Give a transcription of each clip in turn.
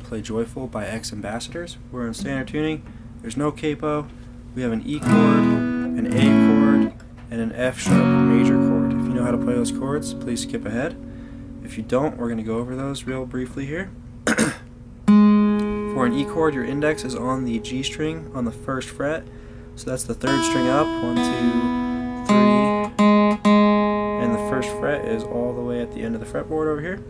play Joyful by X Ambassadors. We're in standard tuning. There's no capo. We have an E chord, an A chord, and an F sharp major chord. If you know how to play those chords, please skip ahead. If you don't, we're going to go over those real briefly here. For an E chord, your index is on the G string on the first fret. So that's the third string up. One, two, three. And the first fret is all the way at the end of the fretboard over here.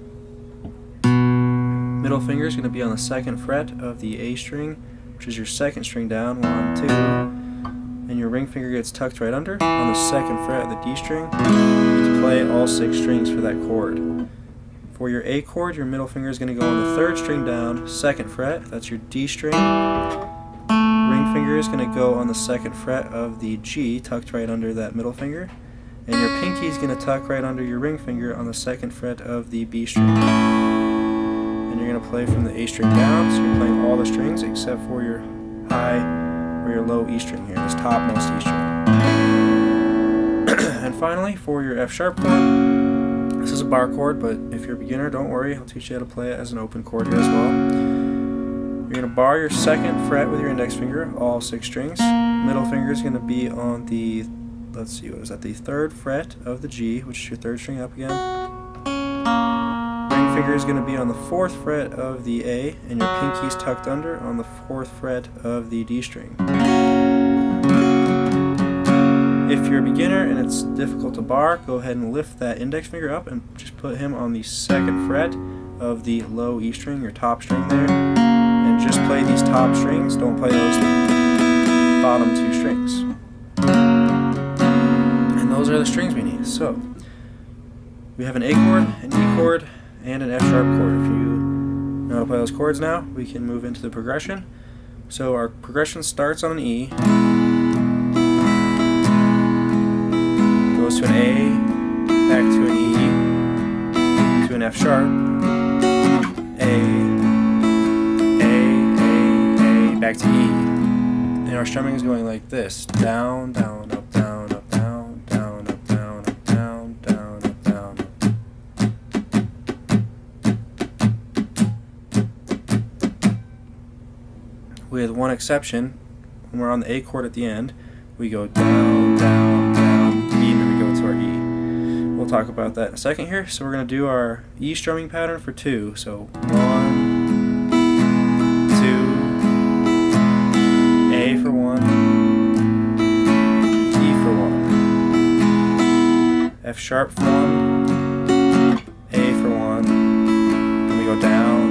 Middle finger is going to be on the second fret of the A string, which is your second string down. One, two. And your ring finger gets tucked right under on the second fret of the D string. You need to play all six strings for that chord. For your A chord, your middle finger is going to go on the third string down, second fret. That's your D string. Ring finger is going to go on the second fret of the G, tucked right under that middle finger. And your pinky is going to tuck right under your ring finger on the second fret of the B string you're going to play from the A string down, so you're playing all the strings except for your high or your low E string here, this topmost E string. and finally, for your F sharp chord, this is a bar chord, but if you're a beginner, don't worry, I'll teach you how to play it as an open chord here as well. You're going to bar your second fret with your index finger, all six strings. Middle finger is going to be on the, let's see, what is that, the third fret of the G, which is your third string up again finger is going to be on the fourth fret of the A, and your pinky's tucked under on the fourth fret of the D string. If you're a beginner and it's difficult to bar, go ahead and lift that index finger up and just put him on the second fret of the low E string, your top string there, and just play these top strings, don't play those bottom two strings. And those are the strings we need. So, we have an A chord, an E chord, and an F sharp chord. If you know how to play those chords now, we can move into the progression. So our progression starts on an E, goes to an A, back to an E, to an F sharp, A, A, A, A, back to E. And our strumming is going like this, down, down, up, with one exception. When we're on the A chord at the end, we go down, down, down, E, and then we go to our E. We'll talk about that in a second here. So we're going to do our E strumming pattern for two. So one, two, A for one, E for one, F sharp for one, A for one, and we go down,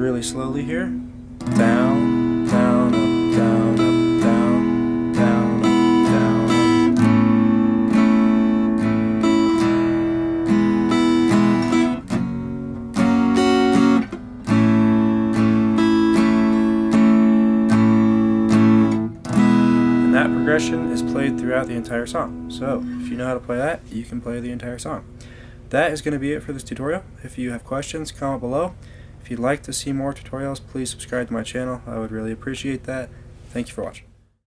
really slowly here. Down, down, up, down, up. Down, down, up, down. And that progression is played throughout the entire song. So if you know how to play that, you can play the entire song. That is going to be it for this tutorial. If you have questions, comment below. If you'd like to see more tutorials, please subscribe to my channel. I would really appreciate that. Thank you for watching.